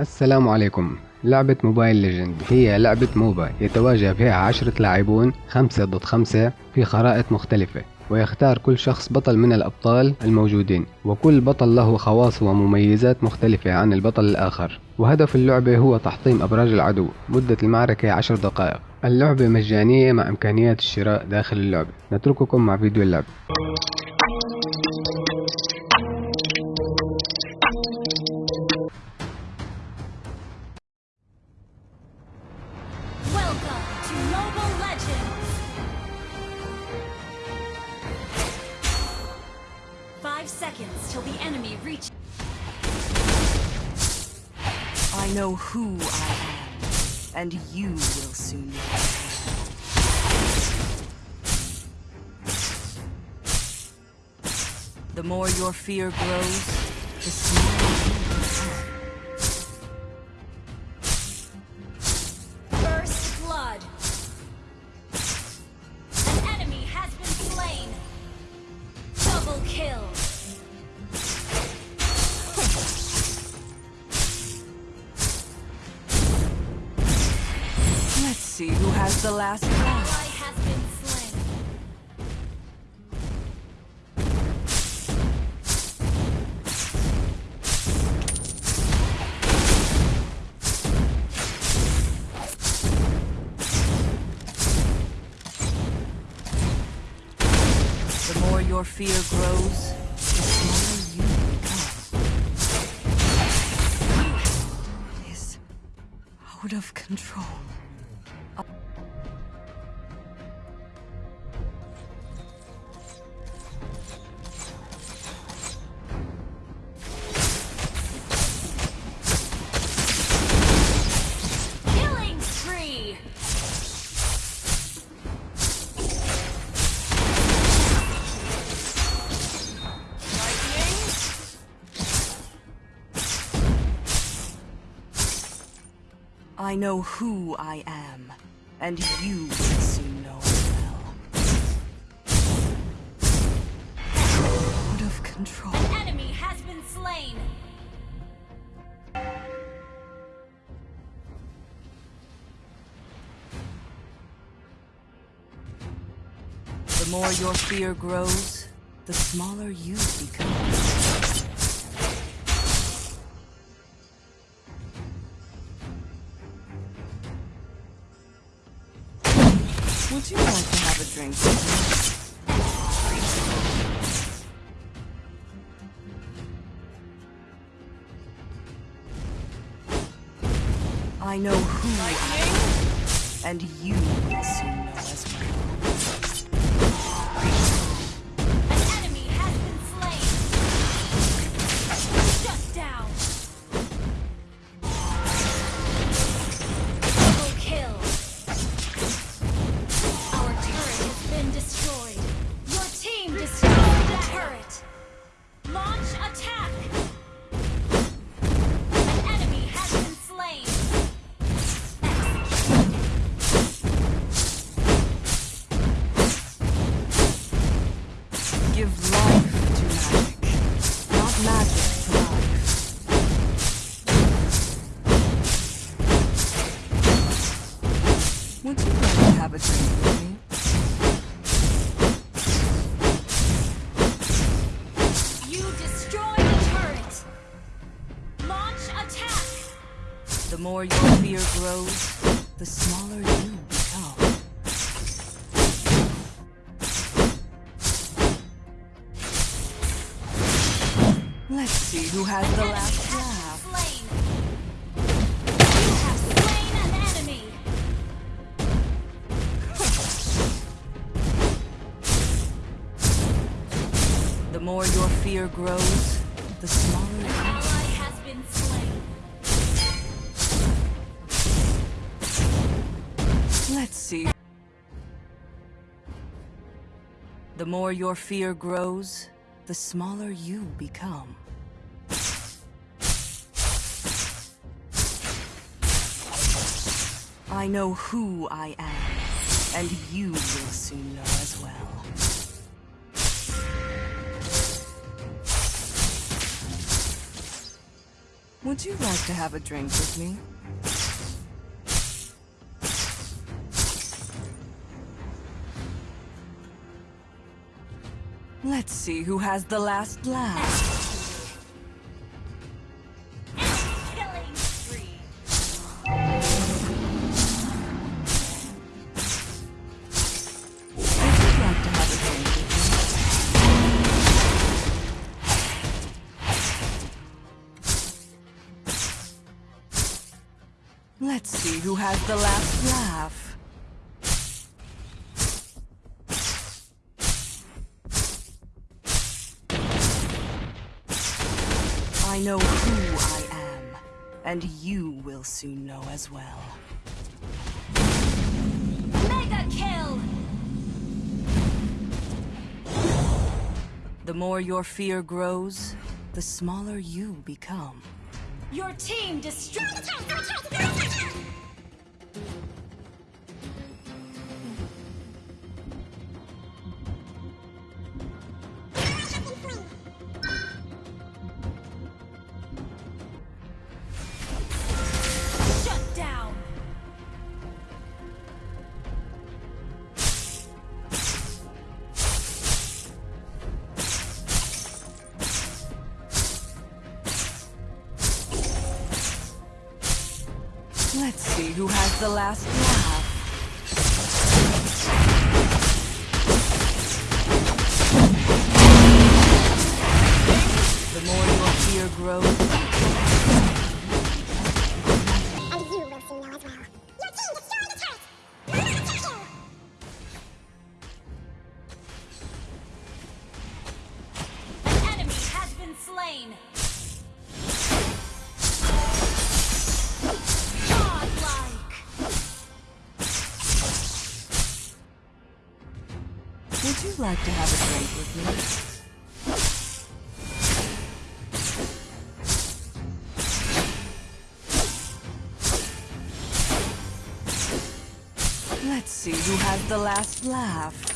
السلام عليكم. لعبة موبايل ليجند. هي لعبة موبا يتواجه فيها عشرة لاعبون خمسة ضد خمسة في خرائط مختلفة. ويختار كل شخص بطل من الأبطال الموجودين. وكل بطل له خواص ومميزات مختلفة عن البطل الآخر. وهدف اللعبة هو تحطيم أبراج العدو. مدة المعركة عشر دقائق. اللعبة مجانية مع إمكانيات الشراء داخل اللعبة. نترككم مع فيديو اللعبة Five seconds till the enemy reaches. I know who I am, and you will soon know. The more your fear grows, the smaller Let's see who has the last laugh. Your fear grows, the smaller you become. It is out of control. I know who I am, and you will soon know as well. Out of control. The Enemy has been slain. The more your fear grows, the smaller you become. Would you like to have a drink? I know who I am, and you soon Would you like to have a drink with me? You destroyed the turret. Launch attack. The more your fear grows, the smaller you become. Let's see who has the last laugh. More your fear grows, the smaller you Ally has been slain. Let's see. The more your fear grows, the smaller you become. I know who I am, and you will soon know as well. Would you like to have a drink with me? Let's see who has the last laugh. Has the last laugh. I know who I am, and you will soon know as well. Mega kill. The more your fear grows, the smaller you become. Your team destroyed. Let's see who has the last laugh. The more your fear grows, you like to have a drink with me? Let's see who has the last laugh.